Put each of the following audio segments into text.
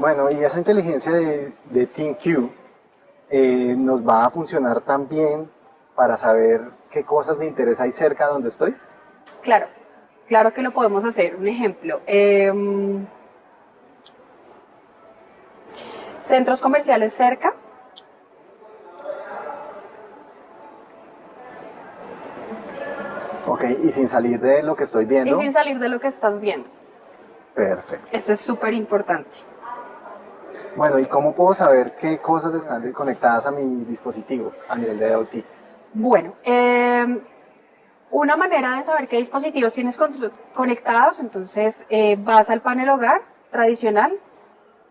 Bueno, y esa inteligencia de, de TeamQ eh, nos va a funcionar también para saber qué cosas de interés hay cerca donde estoy. Claro, claro que lo podemos hacer. Un ejemplo. em, centros comerciales cerca. Ok, y sin salir de lo que estoy Y viendo. sin salir de lo que estás viendo. Perfecto. Esto es súper importante. Bueno, ¿y cómo puedo saber qué cosas están conectadas a mi dispositivo a nivel de IoT? Bueno, eh, una manera de saber qué dispositivos tienes con- conectados, entonces eh, vas al panel hogar tradicional,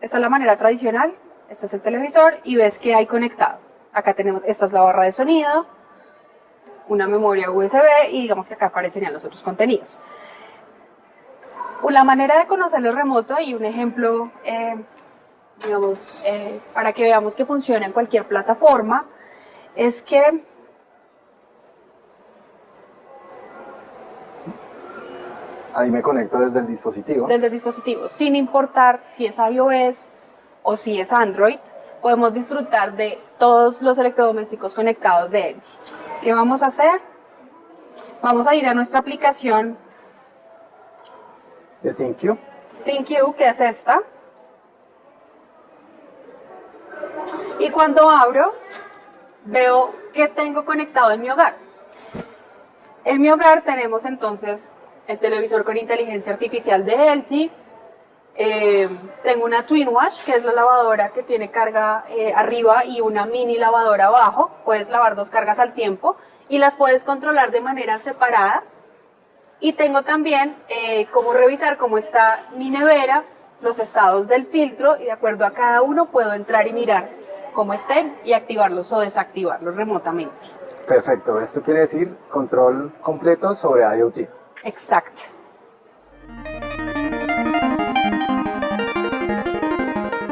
esta es la manera tradicional, este es el televisor y ves qué hay conectado. Acá tenemos, esta es la barra de sonido, una memoria USB y digamos que acá aparecen ya los otros contenidos. La manera de conocerlo remoto y un ejemplo, eh, digamos, eh, para que veamos que funciona en cualquier plataforma, es que Ahí me conecto desde el dispositivo. desde el dispositivo, sin importar si es iOS o si es Android, podemos disfrutar de todos los electrodomésticos conectados de LG. ¿Qué vamos a hacer? Vamos a ir a nuestra aplicación De ThinQ. ThinQ, que es esta. Y cuando abro, veo que tengo conectado en mi hogar. En mi hogar tenemos entonces el televisor con inteligencia artificial de LG. eh, tengo una Twin Wash, que es la lavadora que tiene carga eh, arriba y una mini lavadora abajo. Puedes lavar dos cargas al tiempo y las puedes controlar de manera separada. Y tengo también eh, cómo revisar cómo está mi nevera, los estados del filtro y de acuerdo a cada uno puedo entrar y mirar cómo estén y activarlos o desactivarlos remotamente. Perfecto. Esto quiere decir control completo sobre IoT. Exacto.